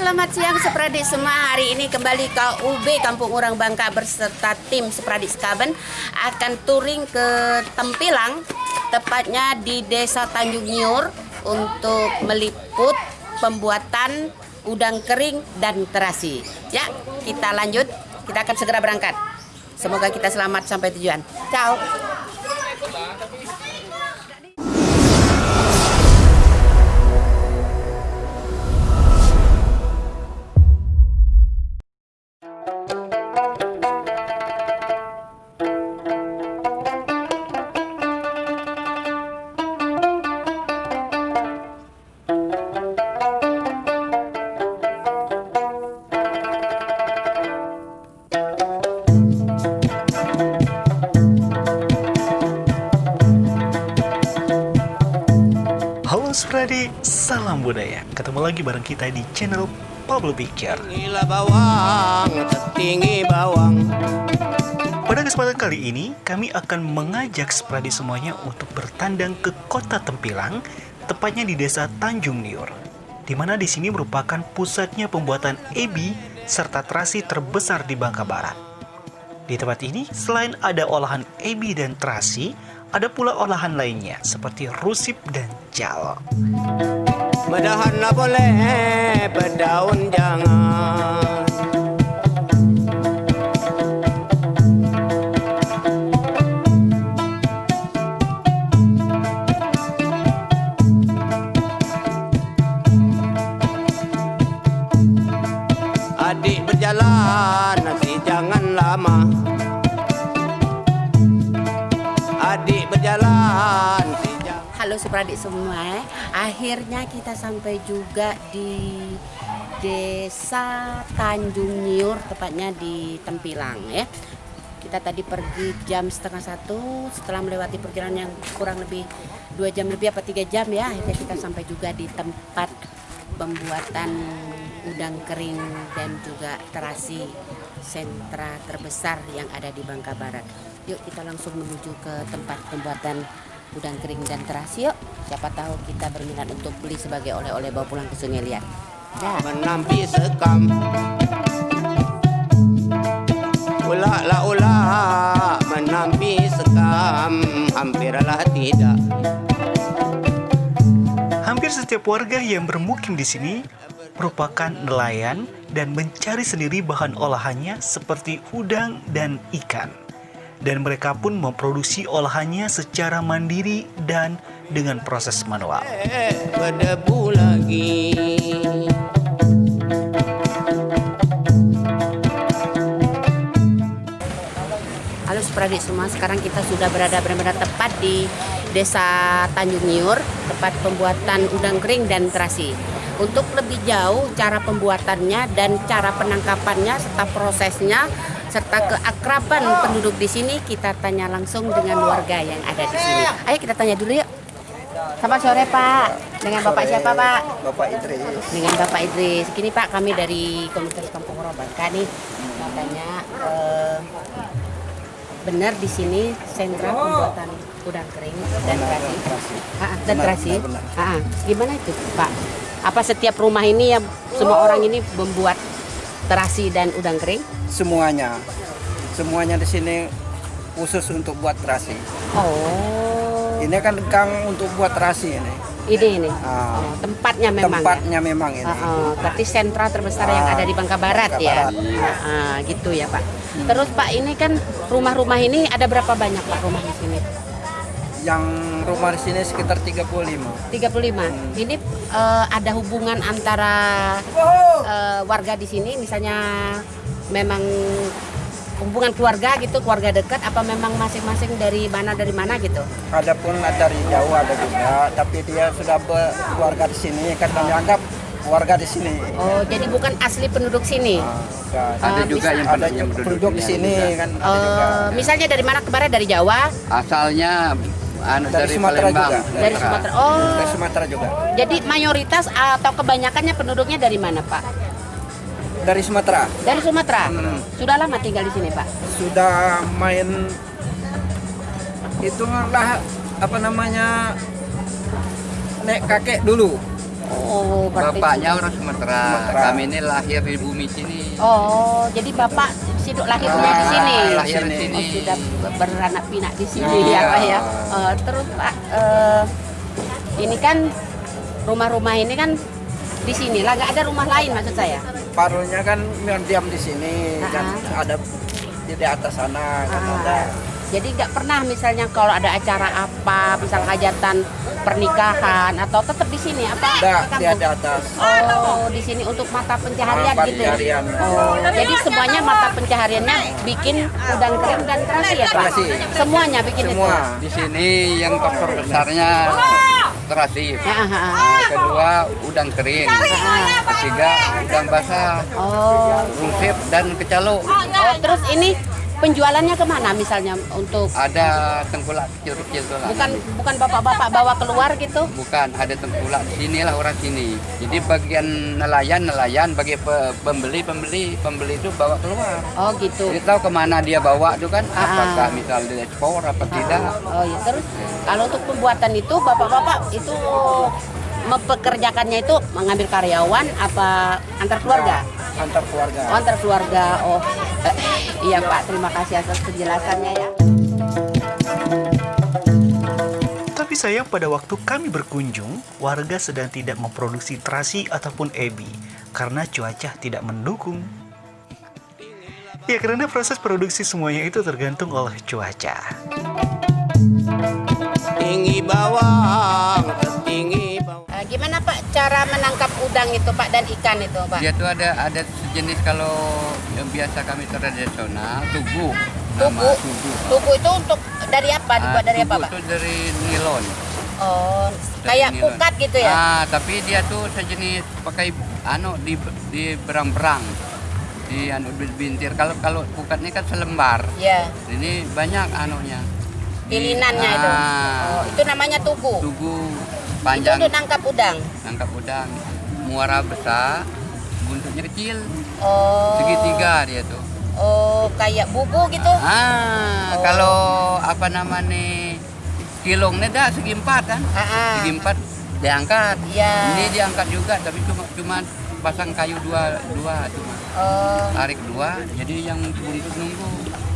selamat siang Sepradik semua. Hari ini kembali ke UB Kampung Urang Bangka beserta tim Sepradik Skaben akan touring ke Tempilang, tepatnya di Desa Tanjung Nyur untuk meliput pembuatan udang kering dan terasi. Ya, kita lanjut. Kita akan segera berangkat. Semoga kita selamat sampai tujuan. Ciao. Spradi, salam budaya. Ketemu lagi bareng kita di channel Pablo Picture. Gila bawang, tertinggi bawang Pada kesempatan kali ini, kami akan mengajak Spradi semuanya untuk bertandang ke kota Tempilang, tepatnya di desa Tanjung Niur. Di mana di sini merupakan pusatnya pembuatan ebi serta terasi terbesar di Bangka Barat. Di tempat ini, selain ada olahan ebi dan terasi, ada pula olahan lainnya seperti rusip dan jal. Medahan boleh, berdaun jangan Supradik semua, akhirnya kita sampai juga di Desa Tanjung Nyiur, tepatnya di Tempilang ya. Kita tadi pergi jam setengah satu, setelah melewati perjalanan yang kurang lebih dua jam lebih apa tiga jam ya, akhirnya kita sampai juga di tempat pembuatan udang kering dan juga terasi sentra terbesar yang ada di Bangka Barat. Yuk kita langsung menuju ke tempat pembuatan udang kering dan terasi yuk. Siapa tahu kita berminat untuk beli sebagai oleh-oleh bawa pulang ke Sungai Liat. Dah. menampi sekam Ulak lah ulak menampi sekam Hampirlah tidak Hampir setiap warga yang bermukim di sini merupakan nelayan dan mencari sendiri bahan olahannya seperti udang dan ikan. Dan mereka pun memproduksi olahannya secara mandiri dan dengan proses manual. Eh, Berdebu lagi Halo Supradik semua, sekarang kita sudah berada benar-benar tepat di Desa Tanjung Nyiur, tempat pembuatan udang kering dan terasi. Untuk lebih jauh cara pembuatannya dan cara penangkapannya serta prosesnya serta keakraban penduduk di sini kita tanya langsung dengan warga yang ada di sini. Ayo kita tanya dulu yuk. Selamat sore Pak. Dengan Bapak siapa Pak? Bapak Idris. Dengan Bapak Idris. Gini Pak, kami dari Komunitas Kampung Robangka nih. Mau tanya eh, benar di sini sentra pembuatan udang kering dan terasi. Dan terasi. Gimana itu, Pak? Apa setiap rumah ini ya semua orang ini membuat terasi dan udang kering? Semuanya, semuanya di sini khusus untuk buat terasi. Oh. Ini kan gang untuk buat terasi ini. Ini ini. Ah. Oh, tempatnya memang. ya? Tempatnya memang ini. Ah, ah. berarti sentra terbesar yang Ah, ada di Bangka Barat Bangka ya. Barat. Ah, ah, gitu ya, Pak. Terus Pak, ini kan rumah-rumah ini ada berapa banyak Pak rumah di sini? Yang rumah di sini sekitar 35. 35. Hmm. Ini eh, ada hubungan antara eh, warga di sini misalnya memang hubungan keluarga gitu, keluarga dekat apa memang masing-masing dari mana dari mana gitu? Ada pun dari jauh ada juga, tapi dia sudah berkeluarga di sini kan dianggap warga di sini. Oh, jadi bukan asli penduduk sini. Ah, enggak. Ada juga yang ada yang penduduk di sini kan ada juga. Eh, misalnya dari mana kemarin dari Jawa, asalnya anu, Dari dari, Sumatera Palembang juga. dari Sumatera. Oh, Dari Sumatera juga. jadi mayoritas atau kebanyakannya penduduknya dari mana, Pak? Dari Sumatera. Dari Sumatera. Hmm. Sudah lama tinggal di sini, Pak? sudah main itu lah apa namanya nek kakek dulu Oh, berarti Bapaknya orang Sumatera. Sumatera. Kami ini lahir di bumi sini. Oh, jadi bapak hidup lahirnya di sini. Ah, lahir di Oh, sini. sudah beranak pinak di sini Iya. ya Pak ya. Eh, terus Pak, eh, ini kan rumah-rumah ini kan di sini lah, nggak ada rumah lain maksud saya. Parunya kan diam di sini kan Ah. ada di, atas sana kan Ah, ada. Jadi nggak pernah misalnya kalau ada acara apa, misal hajatan pernikahan atau tetap di sini apa? Ada ke di atas. Oh, di sini untuk mata pencaharian Mata gitu ya. pencaharian. Oh, jadi semuanya mata pencahariannya bikin udang kering dan terasi ya, Pak? Terasi. Semuanya bikin itu. Semua. Di sini yang faktor besarnya terasi. Ya, ah, ah. Nah, kedua udang kering. Ketiga udang basah, Oh. rungsip dan kecalo. Oh, terus ini penjualannya ke mana misalnya untuk Ada tengkulak kecil-kecil tuh lah. bukan bukan bapak-bapak bawa keluar gitu? Bukan, ada tengkulak di sini lah orang sini. Jadi bagian nelayan nelayan, bagi pe- pembeli pembeli pembeli itu bawa keluar. Oh gitu. Jadi tahu ke mana dia bawa itu kan? Ah. Apakah misal dia ekspor apa tidak? Oh ya terus kalau untuk pembuatan itu bapak-bapak itu mempekerjakannya itu mengambil karyawan apa antar keluarga? Antar keluarga. Oh, antar keluarga. Oh, eh, iya Pak. Terima kasih atas penjelasannya ya. Tapi sayang pada waktu kami berkunjung, warga sedang tidak memproduksi terasi ataupun ebi karena cuaca tidak mendukung. Ya karena proses produksi semuanya itu tergantung oleh cuaca. Tinggi bawang, tinggi gimana Pak cara menangkap udang itu Pak dan ikan itu Pak? Dia tuh ada ada sejenis kalau yang biasa kami tradisional tugu. Tugu. Nama tugu. Tugu itu untuk dari apa? Ah, Dibuat dari apa Pak? itu dari nilon. Oh, Dari kayak nilon. pukat gitu ya? Ah, tapi dia tuh sejenis pakai anu di di berang-berang. Di anu bintir. Kalau kalau pukat ini kan selembar. Ya, Ini banyak anunya. Pilinannya itu. ah, Oh, itu namanya tugu. Tugu Itu panjang untuk nangkap udang. tangkap udang. Muara besar, buntutnya kecil. Oh. Segitiga dia tuh. Oh, kayak bubu gitu. Ah, Oh. kalau apa namanya kilongnya dah segi empat kan? Ah, ah. Segi empat diangkat. Iya. Ini diangkat juga, tapi cuma cuma pasang kayu dua dua cuma Oh, tarik dua. Jadi yang buntut nunggu.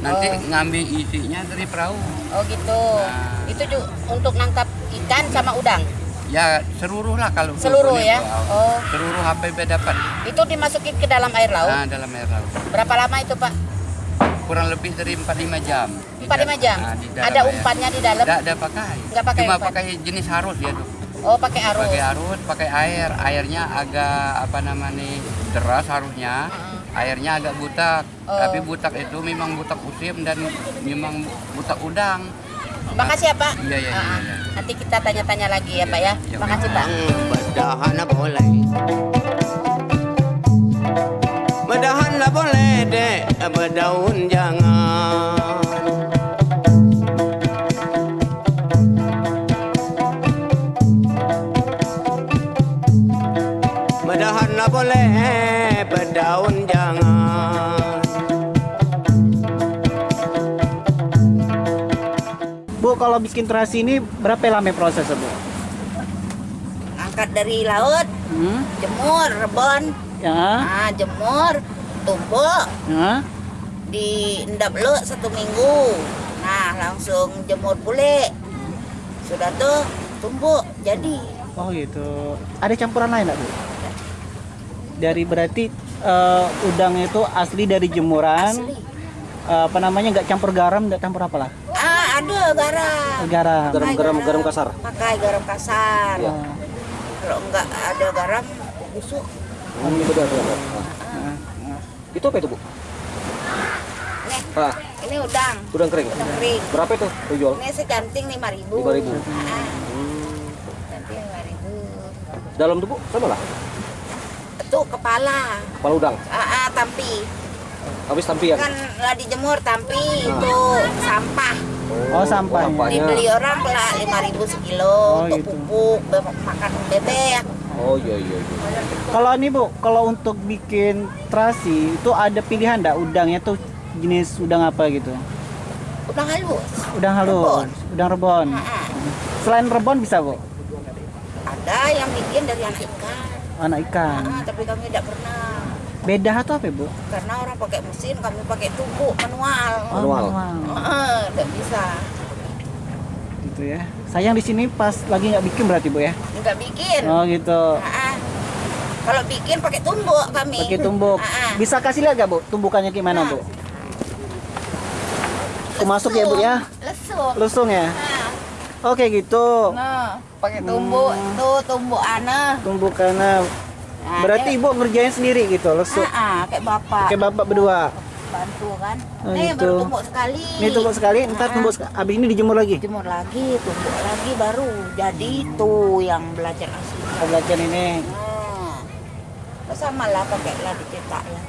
Nanti Oh. ngambil isinya dari perahu. oh gitu. Nah. Itu juga untuk nangkap ikan sama udang. Ya seluruh lah kalau Seluruh ya? Oh. Seluruh HPB dapat. Itu dimasukin ke dalam air laut. Nah, dalam air laut. Berapa lama itu, Pak? Kurang lebih dari 4-5 jam. Di 4-5 dalam- jam. ah, di Ada air. umpannya di dalam. Nggak ada pakai. Nggak pakai Cuma umpan. pakai jenis harus dia tuh. Oh, pakai arus. Pakai arus, pakai air. Airnya agak apa namanya deras harusnya. Airnya agak butak. Oh. Tapi butak itu memang butak usim dan memang butak udang. Makasih ya, Pak. Iya, iya, iya, Ah, iya. Nanti kita tanya-tanya lagi ya, Pak ya. Iya, Makasih, Pak. Bedahan boleh Bedahan lah boleh dek Berdaun jangan Bedahan lah boleh kalau bikin terasi ini berapa lama prosesnya, Bu? Angkat dari laut, Hmm? jemur, rebon. Ya, Ah, jemur, tumbuk, ya. diendap lu satu minggu. Nah, langsung jemur pulih. Sudah tuh tumbuk, jadi. Oh gitu. Ada campuran lain nggak, Bu? Dari berarti eh, udang itu asli dari jemuran. Asli. Eh, apa namanya nggak campur garam, nggak campur apa lah? Ah, ada garam. Garam. Pakai garam- garam kasar. Pakai garam kasar. Oh, Kalau enggak ada garam, busuk. Ini benar, benar. Itu apa itu, Bu? Nih, Ah, ini udang, udang kering. udang kering. Berapa itu dijual? Ini secanting 5000 5.000. Ah, Canting 5000 Dalam tuh, Bu, sama lah. Itu kepala. Kepala udang. Ah, ah, tampi. Habis tampian. Kan lah dijemur tampi itu sampah. Oh sampahnya. sampahnya. Dibeli orang lah 5000 sekilo Oh, untuk gitu. pupuk, be- makan bebek. Oh iya iya iya. Kalau ini Bu, kalau untuk bikin terasi itu ada pilihan nggak udangnya tuh jenis udang apa gitu? Udang halus. Udang halus, udang rebon. Ah, Selain rebon bisa Bu? ada yang bikin dari yang ikan. anak ikan. Ah, tapi kami tidak pernah Beda atau apa, Bu? karena orang pakai mesin, kami pakai tumbuk manual. Oh, manual. Tidak bisa. Gitu ya. Sayang di sini pas lagi nggak bikin berarti, Bu ya? Nggak bikin. Oh, gitu. Kalau bikin pakai tumbuk kami. Pakai tumbuk. Ah. Bisa kasih lihat gak, Bu? Tumbukannya gimana, Bu? Aku masuk ya, Bu ya? Lesung. Lusung ya? Nah, Oke, gitu. nah, pakai tumbuk. Tuh tumbuk ana. Tumbukannya. Nah, Berarti dia- Ibu ngerjain sendiri gitu, lusuk. Ah, ah, kayak bapak. Kayak Bapak berdua. bantu kan. Oh, Nih gitu. baru tumbuk sekali. Ini tumbuk sekali, ntar Ah, tumbuk sek- abis ini dijemur lagi. Jemur lagi, tumbuk lagi baru jadi tuh yang belajar asli. Pembelajaran ini. Nah, sama lah pakai lah dicetak ya.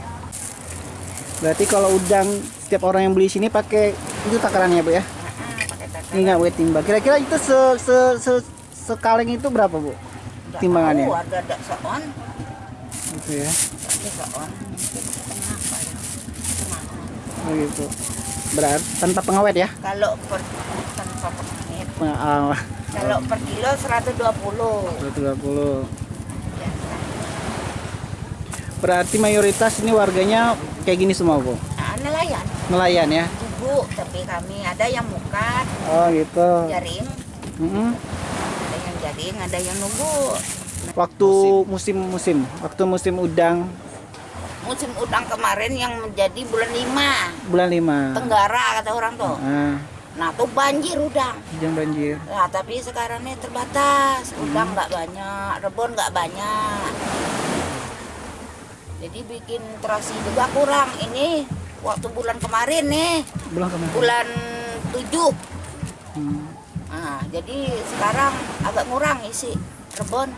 Berarti kalau udang setiap orang yang beli sini pakai itu takarannya, Bu ya? Ah, pakai takaran. Ini nggak weight timbang. Kira-kira itu se, se, se, sekaleng itu berapa, Bu? Timbangannya? tahu, ada ada seon, Gitu ya. Oh gitu. Berarti tanpa pengawet ya? Kalau per tanpa pengawet. Peng- ah, Kalau per kilo 120. 120. Biasa. Berarti mayoritas ini warganya kayak gini semua, Bu. Nah, nelayan. Nelayan ya? Ibu, tapi kami ada yang mukat, Oh gitu. jaring, Mm-mm. ada yang jaring, ada yang nunggu. Waktu musim-musim, waktu musim udang Musim udang kemarin yang menjadi bulan 5 bulan 5. Tenggara kata orang tuh. Ah, Nah tuh banjir udang. hujan banjir. Nah tapi sekarang ini terbatas, udang nggak banyak, rebon nggak banyak. Jadi bikin terasi juga kurang. Ini waktu bulan kemarin nih, Bulan kemarin. bulan 7. Hmm. Nah, jadi sekarang agak kurang isi rebon.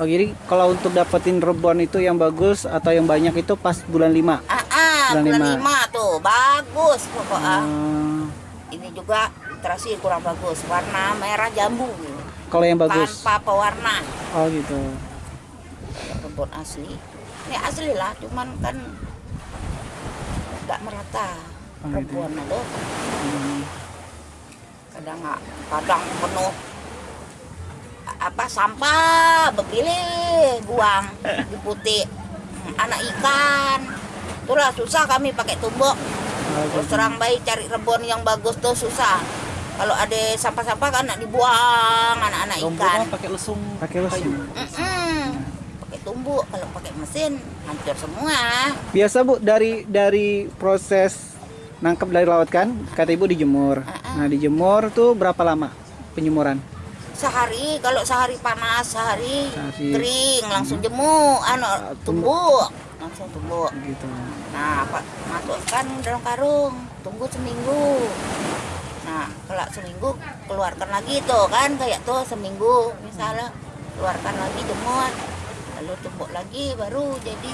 Oh jadi kalau untuk dapetin rebon itu yang bagus atau yang banyak itu pas bulan 5. Ah, ah Bulan bulan, lima. 5 tuh bagus pokoknya. Ah, Ini juga terasi kurang bagus, warna merah jambu. kalau yang bagus. Tanpa pewarna. Oh gitu. rebon asli ini asli lah cuman kan nggak merata Oh, gitu. rebon itu Hmm. kadang kadang penuh apa sampah berpilih buang di putih anak ikan. Itulah susah kami pakai tumbuk. Terus terang baik cari rebon yang bagus tuh susah. Kalau ada sampah-sampah kan nak dibuang anak-anak ikan. pakai lesung. Pakai lesung. Pakai tumbuk kalau pakai mesin hancur semua. Biasa Bu dari dari proses nangkep dari laut kan, kata Ibu dijemur. Nah, dijemur tuh berapa lama penjemuran? Sehari kalau sehari panas sehari Sehari. kering langsung jemur anu Ah, tumbuk. langsung tumbuk Gitu. nah pak masukkan dalam karung tunggu seminggu nah kalau seminggu keluarkan lagi tuh kan kayak tuh seminggu misalnya keluarkan lagi jemur lalu tumbuk lagi baru jadi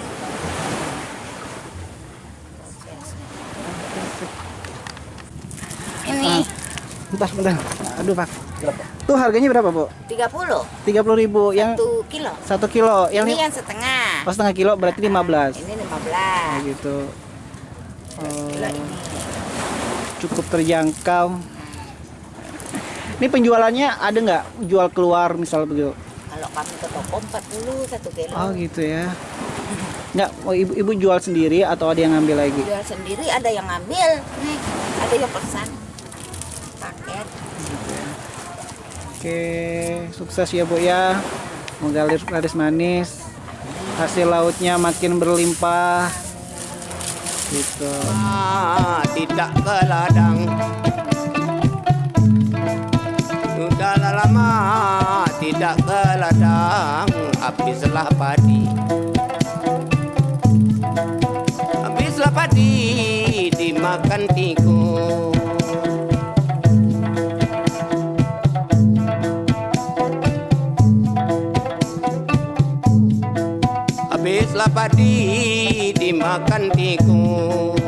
ini Bentar, bentar. Aduh, Pak. Tuh harganya berapa, Bu? 30 30.000 yang satu kilo satu kilo. Yang ini yang setengah oh, setengah kilo berarti 15. ini 15 gitu. Oh, Kilo ini cukup terjangkau. Ini penjualannya ada nggak jual keluar misal begitu? kalau kami ke toko 40 satu kilo Oh gitu ya. Nggak, oh, ibu, ibu jual sendiri atau ada yang ngambil lagi? jual sendiri ada yang ngambil nih ada yang pesan Oke, sukses ya Bu ya. Semoga laris, manis. Hasil lautnya makin berlimpah. Gitu. Ah, tidak ke ladang Sudah lama tidak ke ladang Habislah padi Habislah padi dimakan tikus Habislah padi dimakan tikus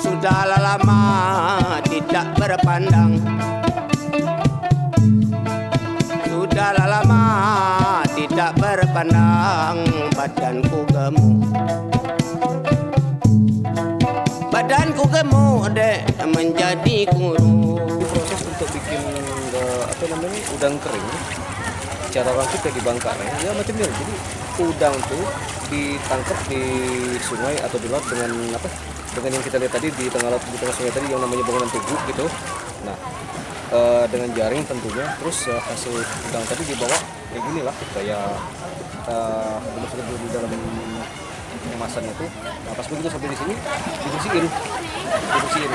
Sudah lama tidak berpandang. Sudah lama tidak berpandang Badanku gemuk Badan ku gemuk dek menjadi kurus proses untuk bikin eh, apa namanya udang kering cara rakit kayak di Bangkalan ya. Macam ini jadi udang tuh ditangkap di sungai atau di laut dengan apa dengan yang kita lihat tadi di tengah laut di tengah sungai tadi yang namanya bangunan tugu gitu. Nah eh, dengan jaring tentunya. Terus eh, hasil udang tadi dibawa kayak gini lah kayak kita dimasukkan dulu di dalam kemasannya tuh nah pas begitu sampai di sini dibersihin. Dibersihin.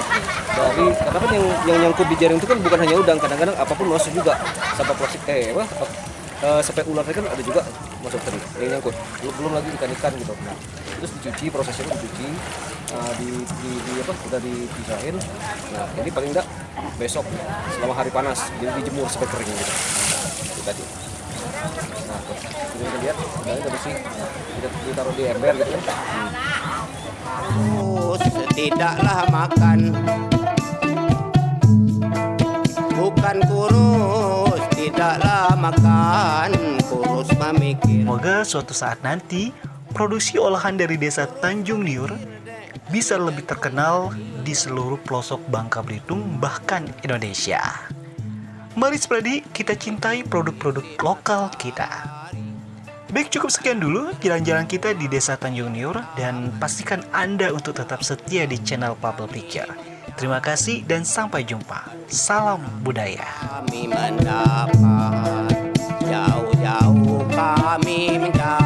Dari karena kan yang yang nyangkut di jaring itu kan bukan hanya udang kadang-kadang apa pun masuk juga. Sampah plastik eh apa eh, sampai ular kan ada juga masuk tadi yang nyangkut. Belum, belum lagi ikan ikan gitu. Nah terus dicuci prosesnya dicuci nah, di, di, di apa udah dipisahin. Nah ini paling enggak besok selama hari panas jadi dijemur sampai kering gitu. Itu tadi tuh kita lihat bersih kita di ember gitu tidaklah makan. Bukan kurus tidaklah makan. Kurus memikir. Semoga suatu saat nanti produksi olahan dari desa Tanjung Liur bisa lebih terkenal di seluruh pelosok Bangka Belitung bahkan Indonesia. Mari Spradi, kita cintai produk-produk lokal kita. Baik, cukup sekian dulu jalan-jalan kita di Desa Tanjung Nyur dan pastikan Anda untuk tetap setia di channel Bubble Picture. Terima kasih dan sampai jumpa. Salam budaya. Kami mendapat jauh-jauh kami mendapat